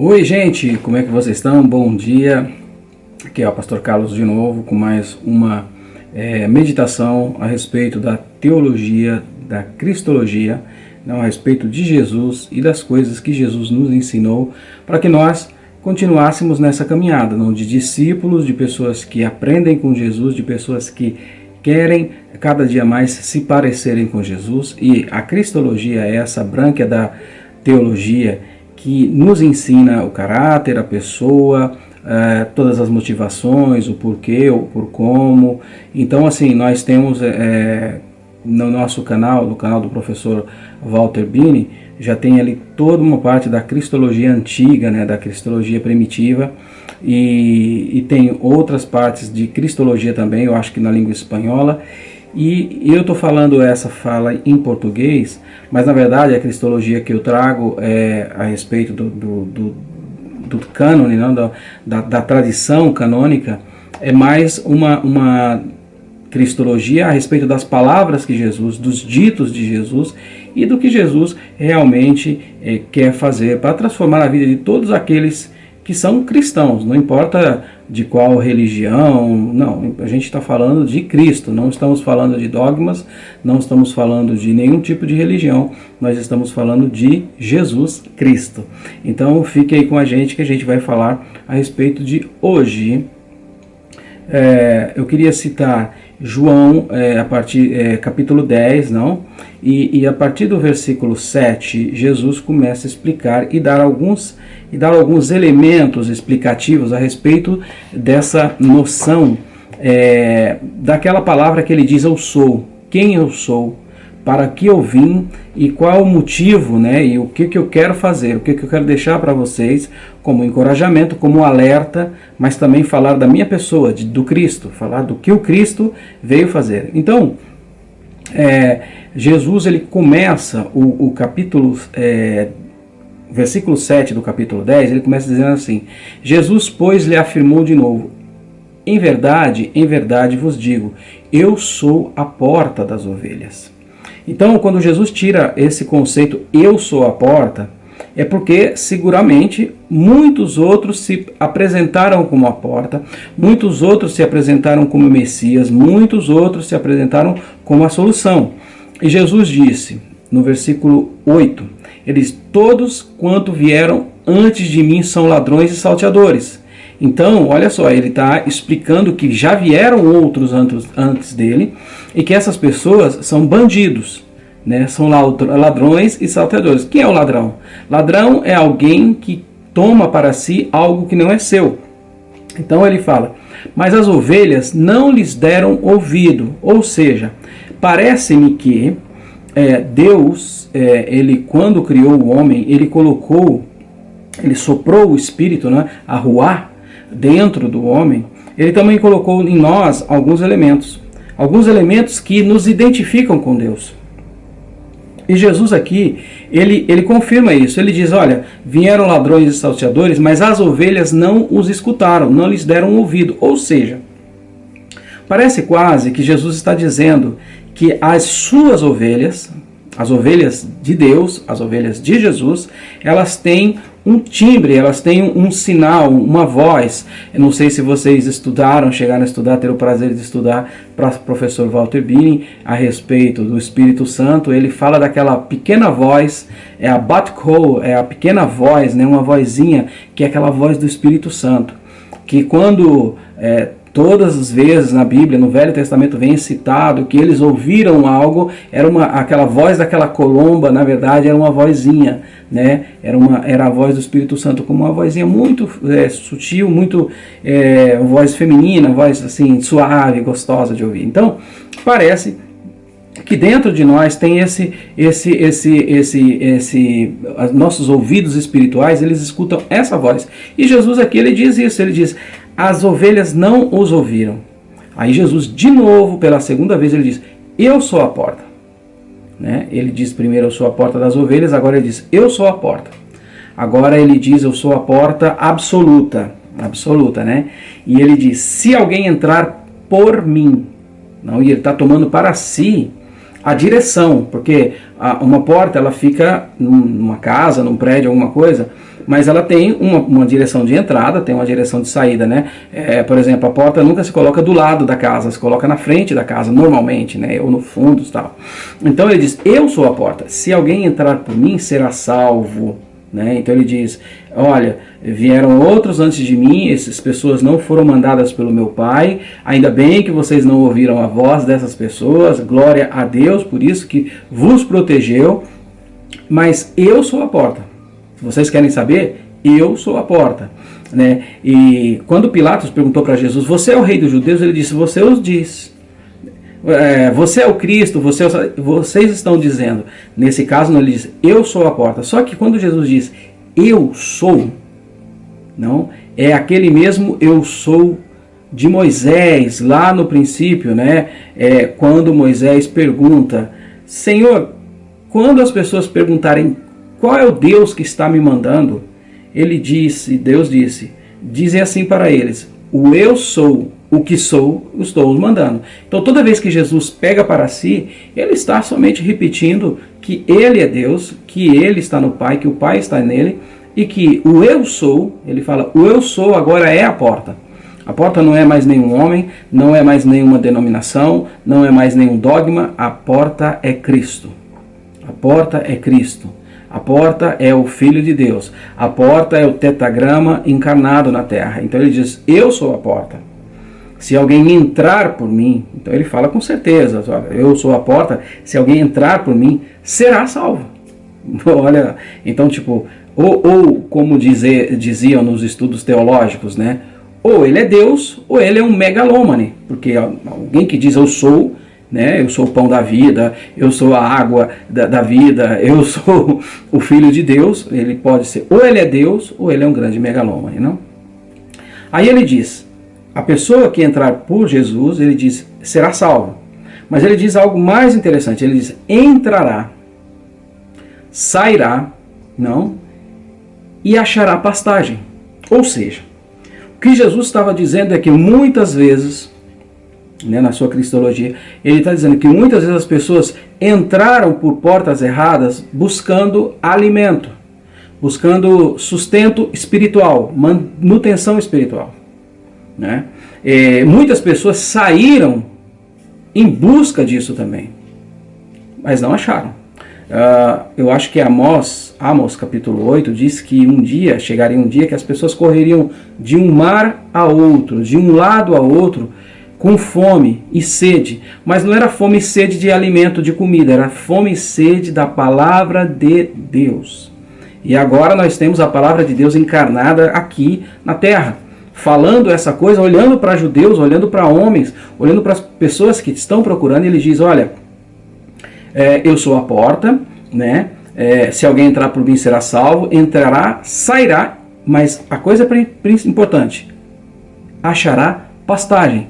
Oi gente, como é que vocês estão? Bom dia, aqui é o Pastor Carlos de novo com mais uma é, meditação a respeito da teologia, da cristologia, não, a respeito de Jesus e das coisas que Jesus nos ensinou para que nós continuássemos nessa caminhada, não, de discípulos, de pessoas que aprendem com Jesus, de pessoas que querem cada dia mais se parecerem com Jesus e a cristologia é essa branca da teologia que nos ensina o caráter, a pessoa, é, todas as motivações, o porquê, o por como. Então, assim, nós temos é, no nosso canal, no canal do professor Walter Bini, já tem ali toda uma parte da cristologia antiga, né, da cristologia primitiva, e, e tem outras partes de cristologia também, eu acho que na língua espanhola, e eu estou falando essa fala em português, mas na verdade a cristologia que eu trago é a respeito do, do, do, do cânone, não? Da, da, da, tradição canônica, é mais uma, uma cristologia a respeito das palavras que Jesus, dos ditos de Jesus e do que Jesus realmente é, quer fazer para transformar a vida de todos aqueles que são cristãos, não importa de qual religião, não, a gente está falando de Cristo, não estamos falando de dogmas, não estamos falando de nenhum tipo de religião, nós estamos falando de Jesus Cristo. Então fique aí com a gente que a gente vai falar a respeito de hoje. É, eu queria citar João, é, a partir, é, capítulo 10, não? E, e, a partir do versículo 7, Jesus começa a explicar e dar alguns, e dar alguns elementos explicativos a respeito dessa noção é, daquela palavra que ele diz eu sou, quem eu sou, para que eu vim e qual o motivo, né, e o que, que eu quero fazer, o que, que eu quero deixar para vocês como encorajamento, como alerta, mas também falar da minha pessoa, de, do Cristo, falar do que o Cristo veio fazer. Então, é, Jesus ele começa o, o capítulo, é, versículo 7 do capítulo 10, ele começa dizendo assim, Jesus, pois, lhe afirmou de novo, em verdade, em verdade vos digo, eu sou a porta das ovelhas. Então, quando Jesus tira esse conceito, eu sou a porta, é porque seguramente muitos outros se apresentaram como a porta, muitos outros se apresentaram como Messias, muitos outros se apresentaram como a solução. E Jesus disse, no versículo 8, ele diz, todos quanto vieram antes de mim são ladrões e salteadores. Então, olha só, ele está explicando que já vieram outros antes dele e que essas pessoas são bandidos, né? são ladrões e salteadores. Quem é o ladrão? Ladrão é alguém que toma para si algo que não é seu. Então ele fala, mas as ovelhas não lhes deram ouvido, ou seja, parece-me que é, Deus, é, ele quando criou o homem, ele colocou, ele soprou o espírito, né, a ruar, dentro do homem, ele também colocou em nós alguns elementos. Alguns elementos que nos identificam com Deus. E Jesus aqui, ele, ele confirma isso. Ele diz, olha, vieram ladrões e salteadores, mas as ovelhas não os escutaram, não lhes deram ouvido. Ou seja, parece quase que Jesus está dizendo que as suas ovelhas, as ovelhas de Deus, as ovelhas de Jesus, elas têm um timbre, elas têm um sinal, uma voz. Eu não sei se vocês estudaram, chegaram a estudar, ter o prazer de estudar para o professor Walter Bini a respeito do Espírito Santo. Ele fala daquela pequena voz, é a bat call, é a pequena voz, né, uma vozinha, que é aquela voz do Espírito Santo. Que quando é, Todas as vezes na Bíblia, no Velho Testamento, vem citado que eles ouviram algo, era uma, aquela voz daquela colomba, na verdade, era uma vozinha, né? era, uma, era a voz do Espírito Santo, como uma vozinha muito é, sutil, muito é, voz feminina, voz assim, suave, gostosa de ouvir. Então, parece que dentro de nós tem esse, esse, esse, esse, esse, nossos ouvidos espirituais, eles escutam essa voz. E Jesus aqui, ele diz isso, ele diz, as ovelhas não os ouviram. Aí Jesus, de novo, pela segunda vez, ele diz, eu sou a porta. Né? Ele diz primeiro, eu sou a porta das ovelhas, agora ele diz, eu sou a porta. Agora ele diz, eu sou a porta absoluta, absoluta, né? E ele diz, se alguém entrar por mim, não, e ele está tomando para si a direção, porque a, uma porta ela fica numa casa, num prédio, alguma coisa, mas ela tem uma, uma direção de entrada, tem uma direção de saída, né? É, por exemplo, a porta nunca se coloca do lado da casa, se coloca na frente da casa, normalmente, né? Ou no fundo e tal. Então ele diz, eu sou a porta, se alguém entrar por mim, será salvo. Né? Então ele diz, olha, vieram outros antes de mim, essas pessoas não foram mandadas pelo meu Pai, ainda bem que vocês não ouviram a voz dessas pessoas, glória a Deus, por isso que vos protegeu, mas eu sou a porta. Se vocês querem saber, eu sou a porta. Né? E quando Pilatos perguntou para Jesus, você é o rei dos judeus? Ele disse, você os diz. É, você é o Cristo, você, é vocês estão dizendo. Nesse caso, não, ele diz, eu sou a porta. Só que quando Jesus diz, eu sou, não, é aquele mesmo eu sou de Moisés, lá no princípio, né? É, quando Moisés pergunta, Senhor, quando as pessoas perguntarem qual é o Deus que está me mandando? Ele disse, Deus disse, dizem assim para eles, o eu sou o que sou, estou os mandando. Então toda vez que Jesus pega para si, ele está somente repetindo que ele é Deus, que ele está no Pai, que o Pai está nele, e que o eu sou, ele fala, o eu sou agora é a porta. A porta não é mais nenhum homem, não é mais nenhuma denominação, não é mais nenhum dogma, a porta é Cristo. A porta é Cristo. A porta é o Filho de Deus. A porta é o tetagrama encarnado na terra. Então ele diz, eu sou a porta. Se alguém entrar por mim, então ele fala com certeza, eu sou a porta, se alguém entrar por mim, será salvo. Olha, então tipo, ou, ou como dizer, diziam nos estudos teológicos, né? Ou ele é Deus, ou ele é um megalômane, porque alguém que diz eu sou, né? Eu sou o pão da vida, eu sou a água da, da, vida, eu sou o filho de Deus. Ele pode ser, ou ele é Deus, ou ele é um grande megalômane, não? Aí ele diz, a pessoa que entrar por Jesus, ele diz, será salva. Mas ele diz algo mais interessante, ele diz, entrará, sairá, não, e achará pastagem. Ou seja, o que Jesus estava dizendo é que muitas vezes né, na sua cristologia, ele está dizendo que muitas vezes as pessoas entraram por portas erradas buscando alimento, buscando sustento espiritual, manutenção espiritual. Né? E muitas pessoas saíram em busca disso também, mas não acharam. Uh, eu acho que Amós, Amos capítulo 8 diz que um dia, chegaria um dia que as pessoas correriam de um mar a outro, de um lado a outro, com fome e sede, mas não era fome e sede de alimento, de comida, era fome e sede da palavra de Deus. E agora nós temos a palavra de Deus encarnada aqui na terra, falando essa coisa, olhando para judeus, olhando para homens, olhando para as pessoas que estão procurando, ele diz, olha, é, eu sou a porta, né? É, se alguém entrar por mim será salvo, entrará, sairá, mas a coisa importante, achará pastagem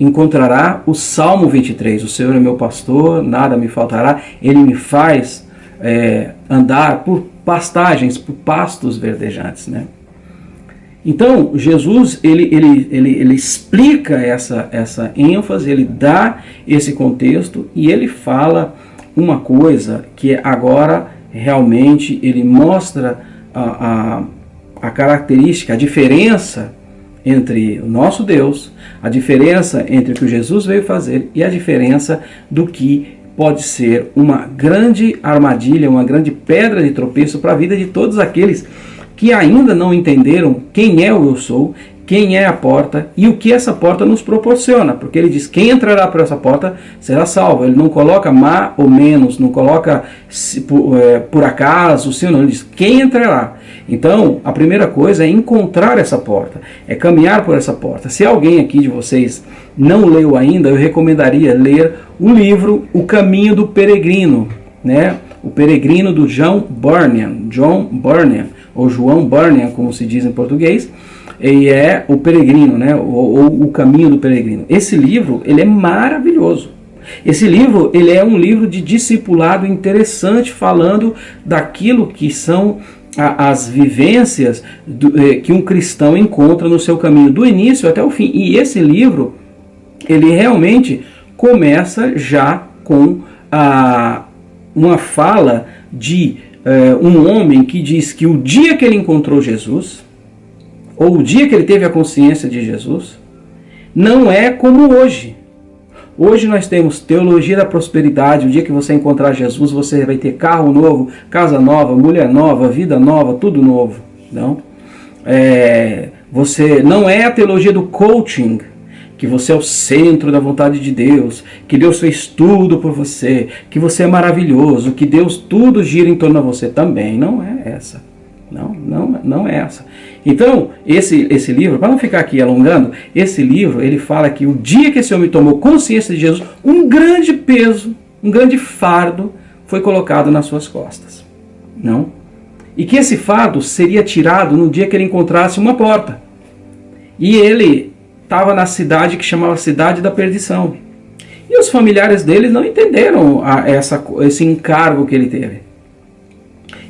encontrará o Salmo 23. O Senhor é meu pastor, nada me faltará. Ele me faz é, andar por pastagens, por pastos verdejantes. Né? Então, Jesus, ele, ele, ele, ele explica essa, essa ênfase, ele dá esse contexto e ele fala uma coisa que agora realmente ele mostra a, a, a característica, a diferença entre o nosso Deus, a diferença entre o que Jesus veio fazer e a diferença do que pode ser uma grande armadilha, uma grande pedra de tropeço para a vida de todos aqueles que ainda não entenderam quem é o eu sou, quem é a porta e o que essa porta nos proporciona, porque ele diz, quem entrará por essa porta será salvo, ele não coloca má ou menos, não coloca por, é, por acaso, ou não, ele diz, quem entrará. Então, a primeira coisa é encontrar essa porta, é caminhar por essa porta. Se alguém aqui de vocês não leu ainda, eu recomendaria ler o livro O Caminho do Peregrino, né? O Peregrino do John Bunyan, John Bunyan, ou João Bunyan, como se diz em português, e é o peregrino, né? ou, o caminho do peregrino. Esse livro ele é maravilhoso. Esse livro ele é um livro de discipulado interessante, falando daquilo que são as vivências do, eh, que um cristão encontra no seu caminho, do início até o fim. E esse livro, ele realmente começa já com a, uma fala de é, um homem que diz que o dia que ele encontrou Jesus, ou o dia que ele teve a consciência de Jesus, não é como hoje. Hoje nós temos teologia da prosperidade. O dia que você encontrar Jesus, você vai ter carro novo, casa nova, mulher nova, vida nova, tudo novo. Não? É, você não é a teologia do coaching, que você é o centro da vontade de Deus, que Deus fez tudo por você, que você é maravilhoso, que Deus tudo gira em torno de você também. Não é essa. Não, não, não é essa. Então, esse, esse livro, para não ficar aqui alongando, esse livro, ele fala que o dia que esse homem tomou consciência de Jesus, um grande peso, um grande fardo foi colocado nas suas costas. Não? E que esse fardo seria tirado no dia que ele encontrasse uma porta. E ele estava na cidade que chamava Cidade da Perdição. E os familiares dele não entenderam a, essa, esse encargo que ele teve.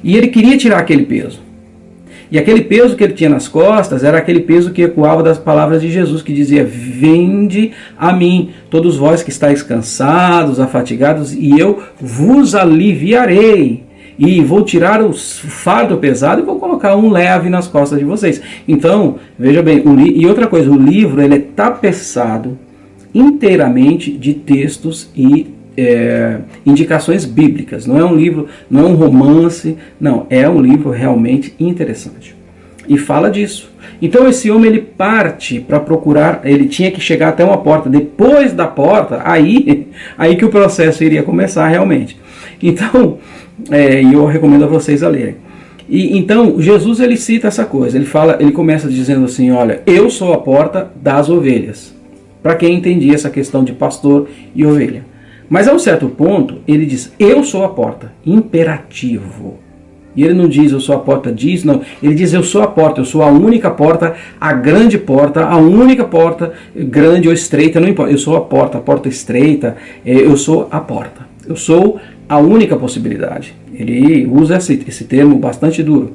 E ele queria tirar aquele peso. E aquele peso que ele tinha nas costas era aquele peso que ecoava das palavras de Jesus, que dizia: Vende a mim, todos vós que estáis cansados, afatigados, e eu vos aliviarei. E vou tirar o fardo pesado e vou colocar um leve nas costas de vocês. Então, veja bem, e outra coisa, o livro ele é tapeçado inteiramente de textos e é, indicações bíblicas. Não é um livro, não é um romance, não, é um livro realmente interessante. E fala disso. Então esse homem ele parte para procurar, ele tinha que chegar até uma porta. Depois da porta, aí, aí que o processo iria começar realmente. Então, é, eu recomendo a vocês a lerem. E, então, Jesus ele cita essa coisa, ele fala, ele começa dizendo assim, olha, eu sou a porta das ovelhas. Para quem entendia essa questão de pastor e ovelha. Mas a um certo ponto, ele diz, eu sou a porta, imperativo. E ele não diz, eu sou a porta, diz, não. Ele diz, eu sou a porta, eu sou a única porta, a grande porta, a única porta, grande ou estreita, não importa. Eu sou a porta, a porta estreita, é, eu sou a porta. Eu sou a única possibilidade. Ele usa esse, esse termo bastante duro.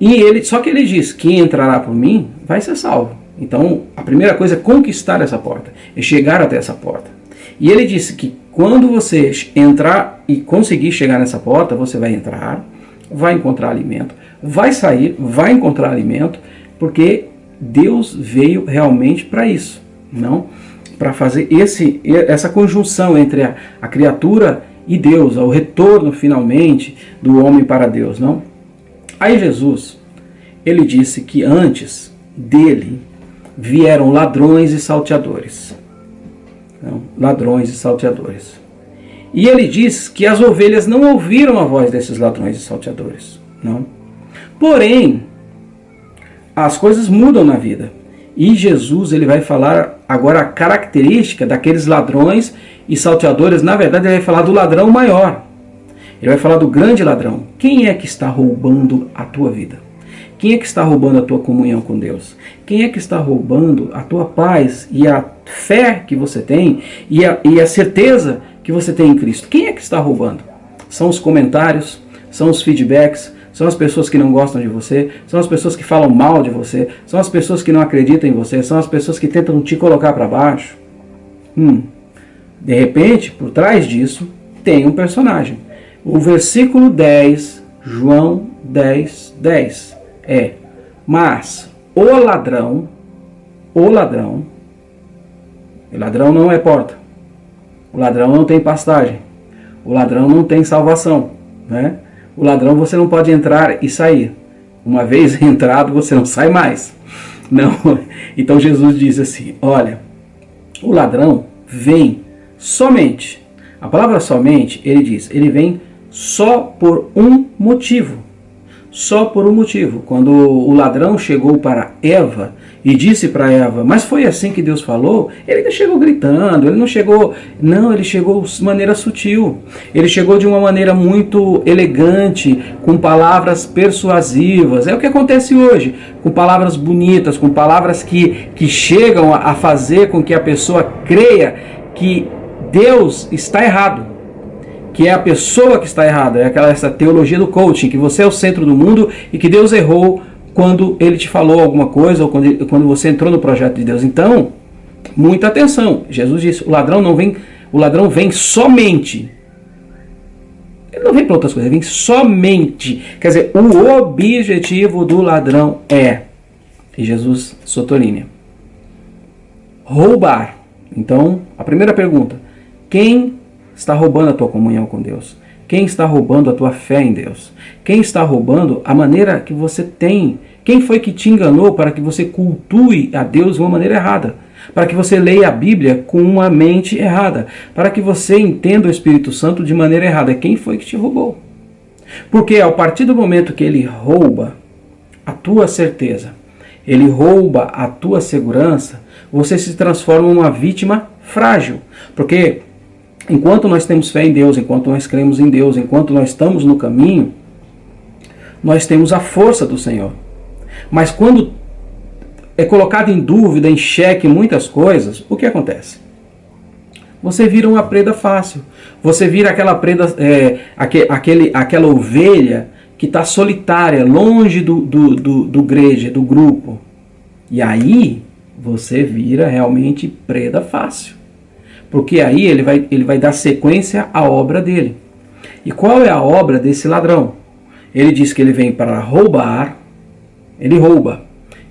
E ele, só que ele diz, quem entrará por mim vai ser salvo. Então, a primeira coisa é conquistar essa porta, é chegar até essa porta. E ele disse que quando você entrar e conseguir chegar nessa porta, você vai entrar, vai encontrar alimento, vai sair, vai encontrar alimento, porque Deus veio realmente para isso, não para fazer esse, essa conjunção entre a, a criatura e Deus, o retorno finalmente do homem para Deus, não? Aí Jesus, ele disse que antes dele vieram ladrões e salteadores. Não, ladrões e salteadores. E ele diz que as ovelhas não ouviram a voz desses ladrões e salteadores. Não. Porém, as coisas mudam na vida. E Jesus ele vai falar agora a característica daqueles ladrões e salteadores. Na verdade, ele vai falar do ladrão maior. Ele vai falar do grande ladrão. Quem é que está roubando a tua vida? Quem é que está roubando a tua comunhão com Deus? Quem é que está roubando a tua paz e a fé que você tem e a, e a certeza que você tem em Cristo? Quem é que está roubando? São os comentários, são os feedbacks, são as pessoas que não gostam de você, são as pessoas que falam mal de você, são as pessoas que não acreditam em você, são as pessoas que tentam te colocar para baixo. Hum. De repente, por trás disso, tem um personagem. O versículo 10, João 10, 10 é, mas o ladrão, o ladrão, o ladrão não é porta, o ladrão não tem pastagem, o ladrão não tem salvação, né? O ladrão você não pode entrar e sair. Uma vez entrado, você não sai mais. Não. Então Jesus diz assim: olha, o ladrão vem somente. A palavra somente, ele diz, ele vem só por um motivo só por um motivo. Quando o ladrão chegou para Eva e disse para Eva, mas foi assim que Deus falou, ele não chegou gritando, ele não chegou, não, ele chegou de maneira sutil. Ele chegou de uma maneira muito elegante, com palavras persuasivas. É o que acontece hoje, com palavras bonitas, com palavras que, que chegam a fazer com que a pessoa creia que Deus está errado que é a pessoa que está errada, é aquela essa teologia do coaching, que você é o centro do mundo e que Deus errou quando ele te falou alguma coisa ou quando, quando você entrou no projeto de Deus. Então, muita atenção. Jesus disse: o ladrão não vem, o ladrão vem somente Ele não vem para outras coisas, ele vem somente. Quer dizer, o objetivo do ladrão é, e Jesus sotolinha, roubar. Então, a primeira pergunta: quem está roubando a tua comunhão com Deus? Quem está roubando a tua fé em Deus? Quem está roubando a maneira que você tem? Quem foi que te enganou para que você cultue a Deus de uma maneira errada? Para que você leia a Bíblia com uma mente errada? Para que você entenda o Espírito Santo de maneira errada? Quem foi que te roubou? Porque a partir do momento que ele rouba a tua certeza, ele rouba a tua segurança, você se transforma em uma vítima frágil. Porque enquanto nós temos fé em Deus, enquanto nós cremos em Deus, enquanto nós estamos no caminho, nós temos a força do Senhor. Mas quando é colocado em dúvida, em xeque muitas coisas, o que acontece? Você vira uma preda fácil. Você vira aquela preda, é, aquele, aquela ovelha que está solitária, longe do, do, do, do greje, do grupo. E aí você vira realmente preda fácil. Porque aí ele vai, ele vai dar sequência à obra dele. E qual é a obra desse ladrão? Ele diz que ele vem para roubar, ele rouba.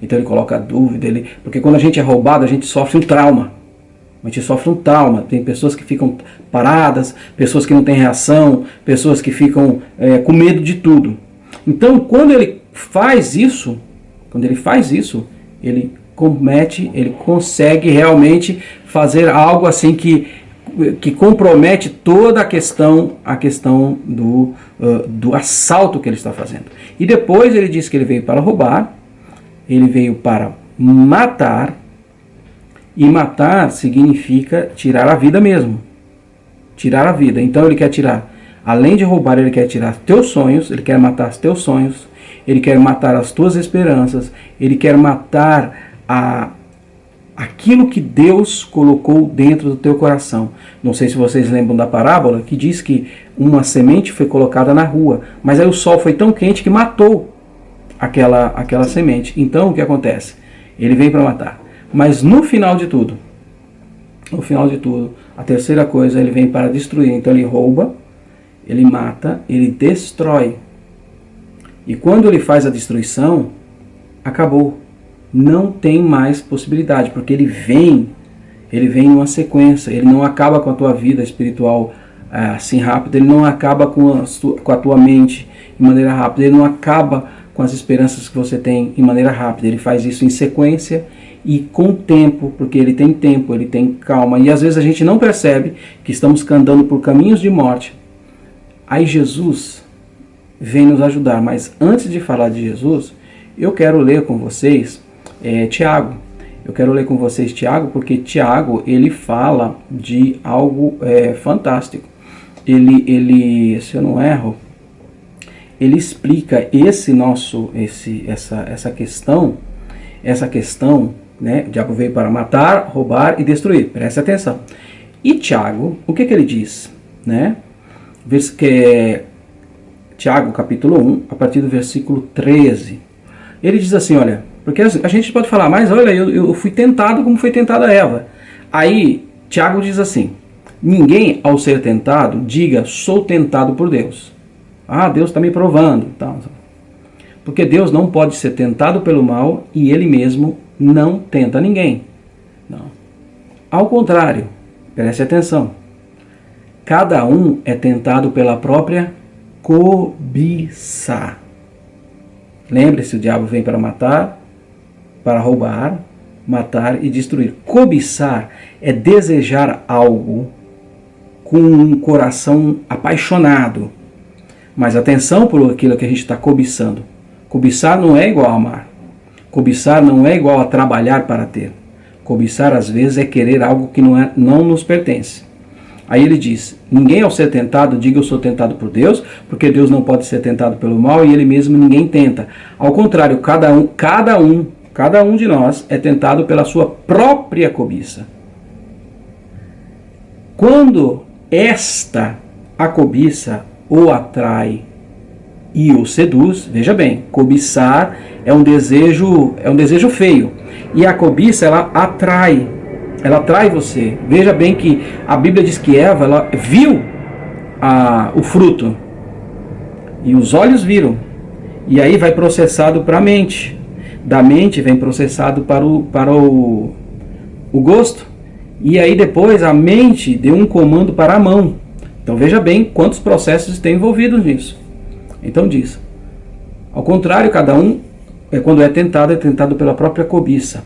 Então ele coloca dúvida, ele, porque quando a gente é roubado, a gente sofre um trauma. A gente sofre um trauma. Tem pessoas que ficam paradas, pessoas que não têm reação, pessoas que ficam é, com medo de tudo. Então, quando ele faz isso, quando ele faz isso, ele comete, ele consegue realmente fazer algo assim que, que compromete toda a questão, a questão do, uh, do assalto que ele está fazendo. E depois ele diz que ele veio para roubar, ele veio para matar, e matar significa tirar a vida mesmo. Tirar a vida. Então ele quer tirar, além de roubar, ele quer tirar teus sonhos, ele quer matar os teus sonhos, ele quer matar as tuas esperanças, ele quer matar a aquilo que Deus colocou dentro do teu coração. Não sei se vocês lembram da parábola que diz que uma semente foi colocada na rua, mas aí o sol foi tão quente que matou aquela, aquela semente. Então o que acontece? Ele vem para matar. Mas no final de tudo, no final de tudo, a terceira coisa, ele vem para destruir. Então ele rouba, ele mata, ele destrói. E quando ele faz a destruição, acabou não tem mais possibilidade, porque ele vem, ele vem numa sequência, ele não acaba com a tua vida espiritual é, assim rápido, ele não acaba com a, com a tua mente de maneira rápida, ele não acaba com as esperanças que você tem de maneira rápida, ele faz isso em sequência e com tempo, porque ele tem tempo, ele tem calma, e às vezes a gente não percebe que estamos andando por caminhos de morte. Aí Jesus vem nos ajudar, mas antes de falar de Jesus, eu quero ler com vocês é, Tiago. Eu quero ler com vocês Tiago, porque Tiago ele fala de algo é, fantástico. Ele, ele, se eu não erro, ele explica esse nosso, esse, essa, essa questão, essa questão, né? O diabo veio para matar, roubar e destruir. Preste atenção. E Tiago, o que, que ele diz, né? Que é, Tiago capítulo 1, a partir do versículo 13. Ele diz assim, olha, porque a gente pode falar, mas olha, eu, eu fui tentado como foi tentada Eva. Aí, Tiago diz assim, ninguém ao ser tentado, diga, sou tentado por Deus. Ah, Deus está me provando. Tá. Porque Deus não pode ser tentado pelo mal e Ele mesmo não tenta ninguém. Não. Ao contrário, preste atenção. Cada um é tentado pela própria cobiça. Lembre-se, o diabo vem para matar, para roubar, matar e destruir. Cobiçar é desejar algo com um coração apaixonado. Mas atenção por aquilo que a gente está cobiçando. Cobiçar não é igual a amar. Cobiçar não é igual a trabalhar para ter. Cobiçar às vezes é querer algo que não, é, não nos pertence. Aí ele diz: Ninguém ao ser tentado diga eu sou tentado por Deus, porque Deus não pode ser tentado pelo mal e ele mesmo ninguém tenta. Ao contrário, cada um, cada um Cada um de nós é tentado pela sua própria cobiça. Quando esta, a cobiça, o atrai e o seduz, veja bem, cobiçar é um desejo, é um desejo feio. E a cobiça ela atrai, ela atrai você. Veja bem que a Bíblia diz que Eva ela viu a, o fruto E os olhos viram. E aí vai processado para a mente. Da mente vem processado para o, para o, o gosto. E aí depois a mente deu um comando para a mão. Então veja bem quantos processos estão envolvidos nisso. Então diz. Ao contrário, cada um, é quando é tentado, é tentado pela própria cobiça.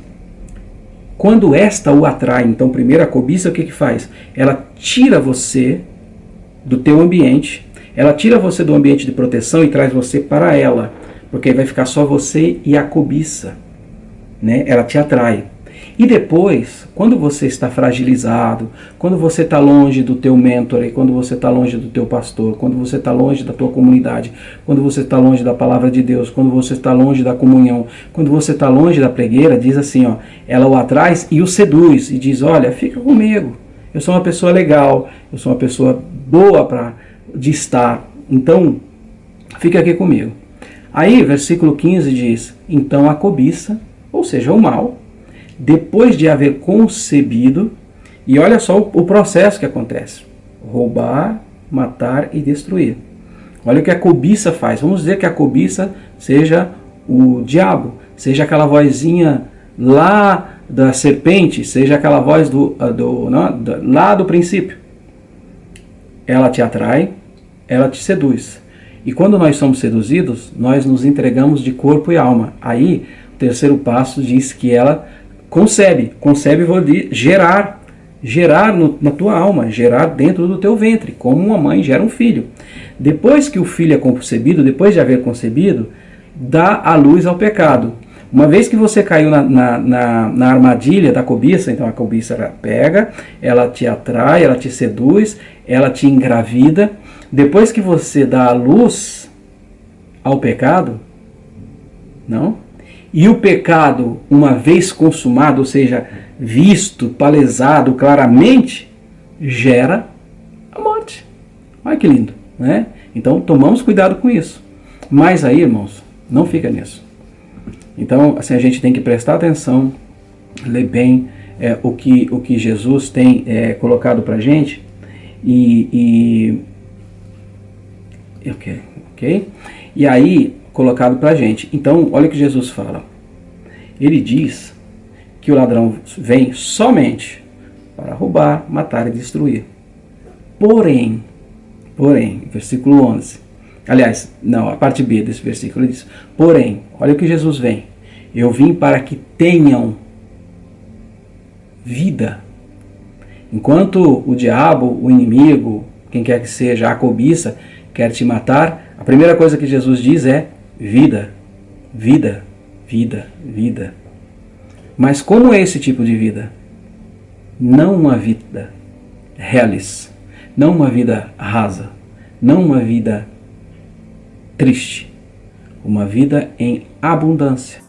Quando esta o atrai, então primeiro a cobiça o que, que faz? Ela tira você do teu ambiente, ela tira você do ambiente de proteção e traz você para ela, porque vai ficar só você e a cobiça, né? Ela te atrai. E depois, quando você está fragilizado, quando você está longe do teu mentor, quando você está longe do teu pastor, quando você está longe da tua comunidade, quando você está longe da palavra de Deus, quando você está longe da comunhão, quando você está longe da pregueira, diz assim, ó, ela o atrai e o seduz e diz, olha, fica comigo, eu sou uma pessoa legal, eu sou uma pessoa boa para de estar, então fica aqui comigo. Aí, versículo 15 diz, então a cobiça, ou seja, o mal, depois de haver concebido, e olha só o, processo que acontece: roubar, matar e destruir. Olha o que a cobiça faz. Vamos dizer que a cobiça seja o diabo, seja aquela vozinha lá da serpente, seja aquela voz do, do, não, lá do princípio. Ela te atrai, ela te seduz. E quando nós somos seduzidos, nós nos entregamos de corpo e alma. Aí, o terceiro passo diz que ela concebe. Concebe vou dizer, gerar. Gerar no, na tua alma, gerar dentro do teu ventre, como uma mãe gera um filho. Depois que o filho é concebido, depois de haver concebido, dá a luz ao pecado. Uma vez que você caiu na, na, na, na, armadilha da cobiça, então a cobiça ela pega, ela te atrai, ela te seduz, ela te engravida. Depois que você dá a luz ao pecado, não? E o pecado, uma vez consumado, ou seja, visto, palesado claramente, gera a morte. Olha que lindo, né? Então, tomamos cuidado com isso. Mas aí, irmãos, não fica nisso. Então, assim, a gente tem que prestar atenção, ler bem é, o, que, o que Jesus tem é, colocado para gente e, e ok, ok? E aí colocado para a gente. Então, olha o que Jesus fala. Ele diz que o ladrão vem somente para roubar, matar e destruir. Porém, porém, versículo 11. Aliás, não, a parte B desse versículo diz: Porém, olha o que Jesus vem. Eu vim para que tenham vida. Enquanto o diabo, o inimigo, quem quer que seja, a cobiça, quer te matar, a primeira coisa que Jesus diz é vida, vida, vida, vida. Mas como é esse tipo de vida? Não uma vida reales, não uma vida rasa, não uma vida triste, uma vida em abundância.